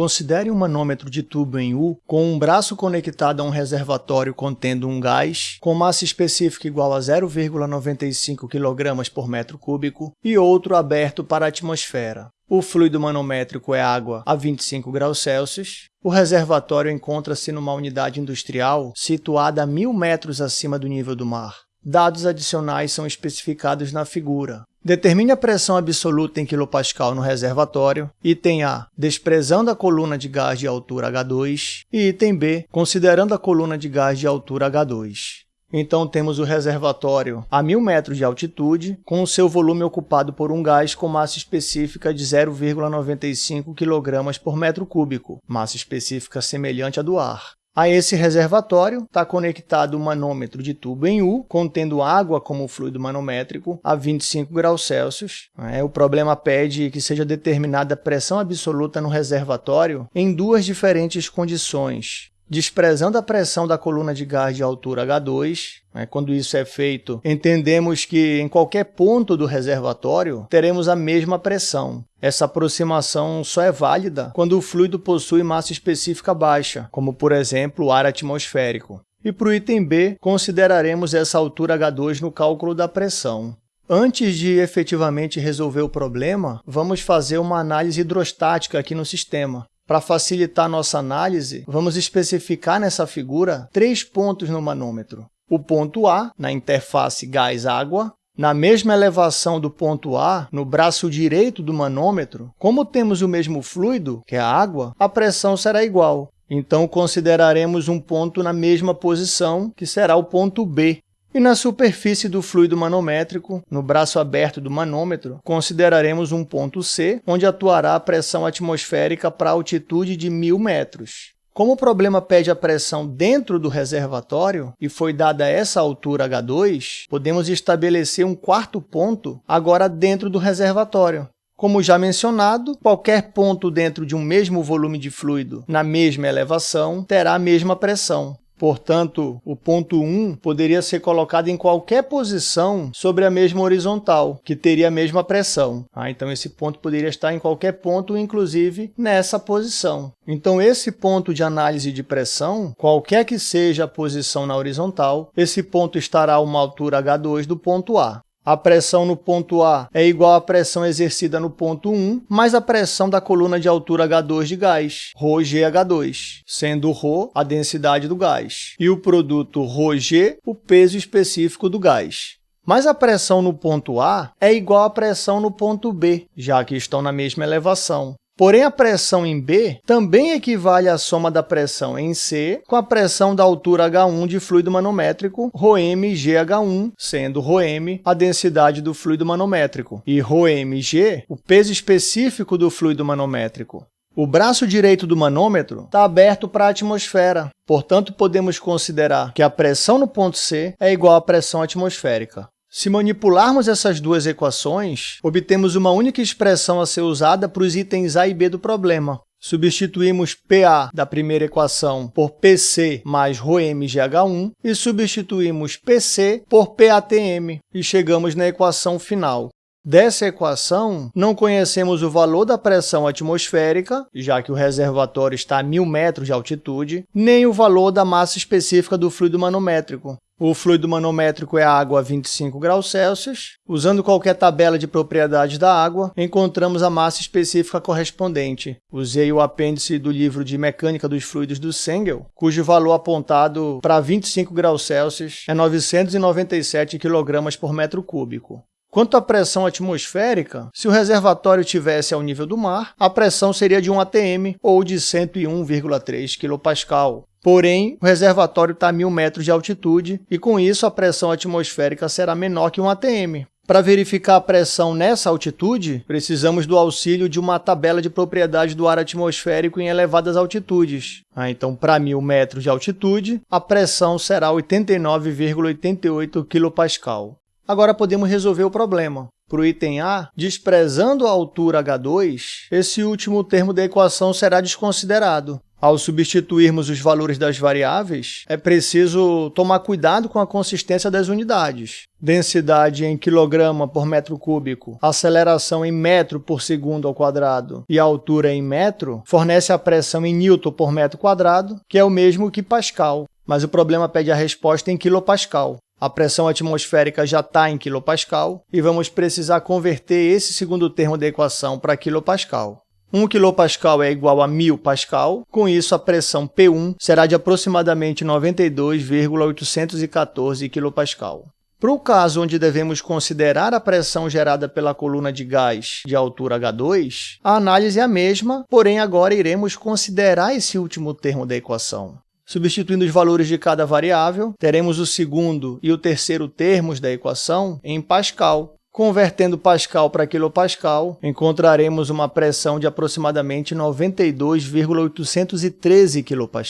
Considere um manômetro de tubo em U com um braço conectado a um reservatório contendo um gás com massa específica igual a 0,95 kg por metro cúbico e outro aberto para a atmosfera. O fluido manométrico é água a 25 graus Celsius. O reservatório encontra-se numa unidade industrial situada a 1.000 metros acima do nível do mar. Dados adicionais são especificados na figura. Determine a pressão absoluta em kPa no reservatório. Item A, desprezando a coluna de gás de altura H2. E item B, considerando a coluna de gás de altura H2. Então, temos o reservatório a 1.000 metros de altitude, com o seu volume ocupado por um gás com massa específica de 0,95 kg por metro cúbico, massa específica semelhante à do ar. A esse reservatório está conectado um manômetro de tubo em U, contendo água como fluido manométrico a 25 graus Celsius. É, o problema pede que seja determinada a pressão absoluta no reservatório em duas diferentes condições desprezando a pressão da coluna de gás de altura H2. Né? Quando isso é feito, entendemos que em qualquer ponto do reservatório teremos a mesma pressão. Essa aproximação só é válida quando o fluido possui massa específica baixa, como, por exemplo, o ar atmosférico. E para o item B, consideraremos essa altura H2 no cálculo da pressão. Antes de efetivamente resolver o problema, vamos fazer uma análise hidrostática aqui no sistema. Para facilitar nossa análise, vamos especificar nessa figura três pontos no manômetro. O ponto A, na interface gás-água, na mesma elevação do ponto A, no braço direito do manômetro, como temos o mesmo fluido, que é a água, a pressão será igual. Então, consideraremos um ponto na mesma posição, que será o ponto B, e na superfície do fluido manométrico, no braço aberto do manômetro, consideraremos um ponto C, onde atuará a pressão atmosférica para altitude de 1.000 metros. Como o problema pede a pressão dentro do reservatório e foi dada essa altura H2, podemos estabelecer um quarto ponto agora dentro do reservatório. Como já mencionado, qualquer ponto dentro de um mesmo volume de fluido na mesma elevação terá a mesma pressão. Portanto, o ponto 1 poderia ser colocado em qualquer posição sobre a mesma horizontal, que teria a mesma pressão. Ah, então, esse ponto poderia estar em qualquer ponto, inclusive nessa posição. Então, esse ponto de análise de pressão, qualquer que seja a posição na horizontal, esse ponto estará a uma altura h2 do ponto A. A pressão no ponto A é igual à pressão exercida no ponto 1, mais a pressão da coluna de altura H2 de gás, ρgH2, sendo ρ a densidade do gás, e o produto ρg o peso específico do gás. Mas a pressão no ponto A é igual à pressão no ponto B, já que estão na mesma elevação. Porém, a pressão em B também equivale à soma da pressão em C com a pressão da altura H1 de fluido manométrico, ρmgH1, sendo ρm a densidade do fluido manométrico e ρmg o peso específico do fluido manométrico. O braço direito do manômetro está aberto para a atmosfera, portanto, podemos considerar que a pressão no ponto C é igual à pressão atmosférica. Se manipularmos essas duas equações, obtemos uma única expressão a ser usada para os itens A e B do problema. Substituímos PA da primeira equação por PC mais ρmgh1 e substituímos PC por PATM e chegamos na equação final. Dessa equação, não conhecemos o valor da pressão atmosférica, já que o reservatório está a 1.000 metros de altitude, nem o valor da massa específica do fluido manométrico. O fluido manométrico é água a 25 graus Celsius. Usando qualquer tabela de propriedades da água, encontramos a massa específica correspondente. Usei o apêndice do livro de Mecânica dos Fluidos do Sengel, cujo valor apontado para 25 graus Celsius é 997 kg por metro cúbico. Quanto à pressão atmosférica, se o reservatório tivesse ao nível do mar, a pressão seria de 1 atm ou de 101,3 kPa. Porém, o reservatório está a 1.000 metros de altitude e, com isso, a pressão atmosférica será menor que 1 atm. Para verificar a pressão nessa altitude, precisamos do auxílio de uma tabela de propriedades do ar atmosférico em elevadas altitudes. Ah, então, para 1.000 metros de altitude, a pressão será 89,88 kPa. Agora podemos resolver o problema. Para o item A, desprezando a altura h2, esse último termo da equação será desconsiderado. Ao substituirmos os valores das variáveis, é preciso tomar cuidado com a consistência das unidades. Densidade em quilograma por metro cúbico, aceleração em metro por segundo ao quadrado e altura em metro fornece a pressão em newton por metro quadrado, que é o mesmo que pascal, mas o problema pede a resposta em quilopascal. A pressão atmosférica já está em quilopascal e vamos precisar converter esse segundo termo da equação para quilopascal. 1 kPa é igual a 1000 pascal, com isso a pressão P1 será de aproximadamente 92,814 kPa. Para o caso onde devemos considerar a pressão gerada pela coluna de gás de altura H2, a análise é a mesma, porém agora iremos considerar esse último termo da equação. Substituindo os valores de cada variável, teremos o segundo e o terceiro termos da equação em Pascal, Convertendo Pascal para quilopascal, encontraremos uma pressão de aproximadamente 92,813 kPa,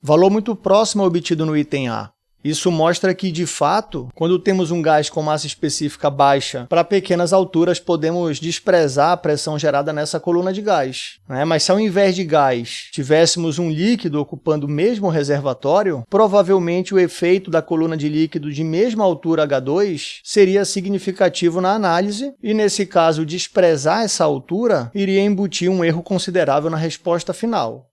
valor muito próximo obtido no item A. Isso mostra que, de fato, quando temos um gás com massa específica baixa, para pequenas alturas podemos desprezar a pressão gerada nessa coluna de gás. Né? Mas se ao invés de gás tivéssemos um líquido ocupando o mesmo reservatório, provavelmente o efeito da coluna de líquido de mesma altura H2 seria significativo na análise e, nesse caso, desprezar essa altura iria embutir um erro considerável na resposta final.